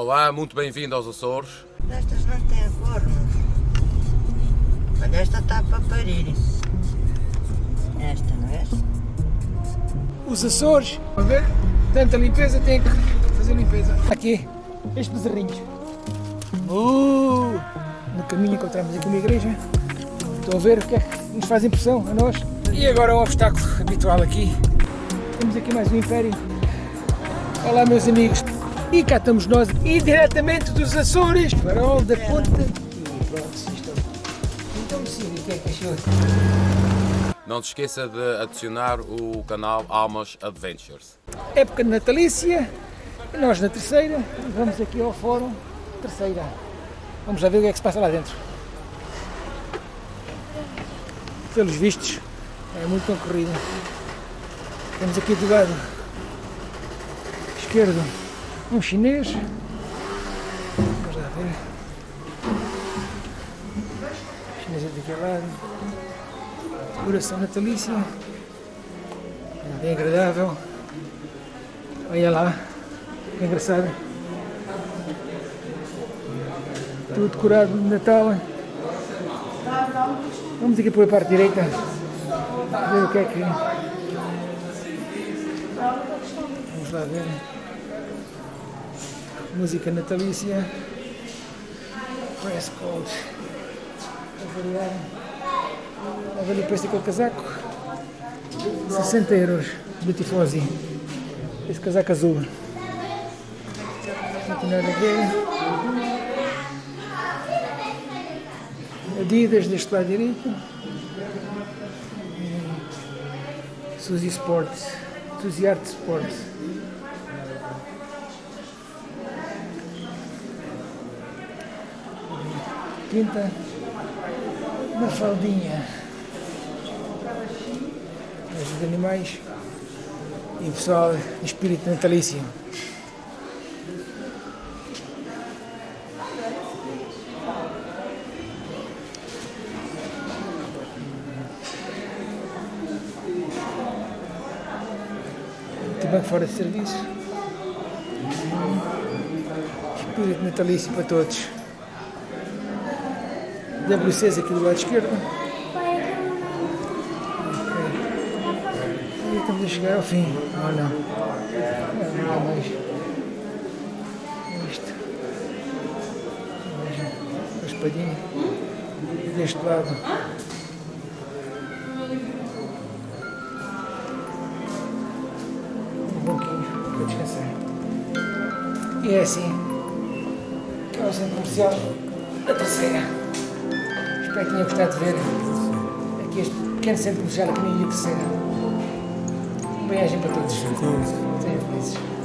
Olá, muito bem-vindo aos Açores. Estas não têm forno. Olha, esta está para parir. Esta, não é? Os Açores, a ver, tanta limpeza, tem que fazer limpeza. Aqui, estes bezerrinhos. Uh, no caminho encontramos aqui uma igreja. Estão a ver o que é que nos faz impressão a nós. E agora o obstáculo habitual aqui. Temos aqui mais um império. Olá meus amigos. E cá estamos nós, e diretamente dos Açores, farol da ponta. E pronto. Então sim, o que é que achou? Não se esqueça de adicionar o canal Almas Adventures. Época de natalícia, nós na terceira, vamos aqui ao fórum, terceira. Vamos lá ver o que é que se passa lá dentro. Pelos vistos, é muito concorrido. Temos aqui do lado esquerdo um chinês. Vamos lá ver. Chinês é daquele lado. Decoração natalícia. Bem agradável. Olha lá. Que engraçado. Tudo decorado de Natal. Vamos aqui para a parte direita. Ver o que é que. Vamos lá ver música natalícia, press code, a variar, a ver o preço daquele casaco, 60 euros, Beautifosi, esse casaco azul, continuar a ver, Adidas deste lado direito, Suzy Sports, Suzy Art Sports. Pinta uma faldinha dos animais e o pessoal espírito natalício. Bem fora de serviço. Espírito natalício para todos. WCs aqui do lado esquerdo. Okay. E estamos a chegar ao fim. Não, não há mais. Isto. A espadinha. Deste lado. Um banquinho para descansar. E é assim. Que é o centro comercial da terceira. Espero que tenha gostado de ver aqui este pequeno centro comercial aqui na Ilha Terceira. Um beijo para todos. Sejam felizes.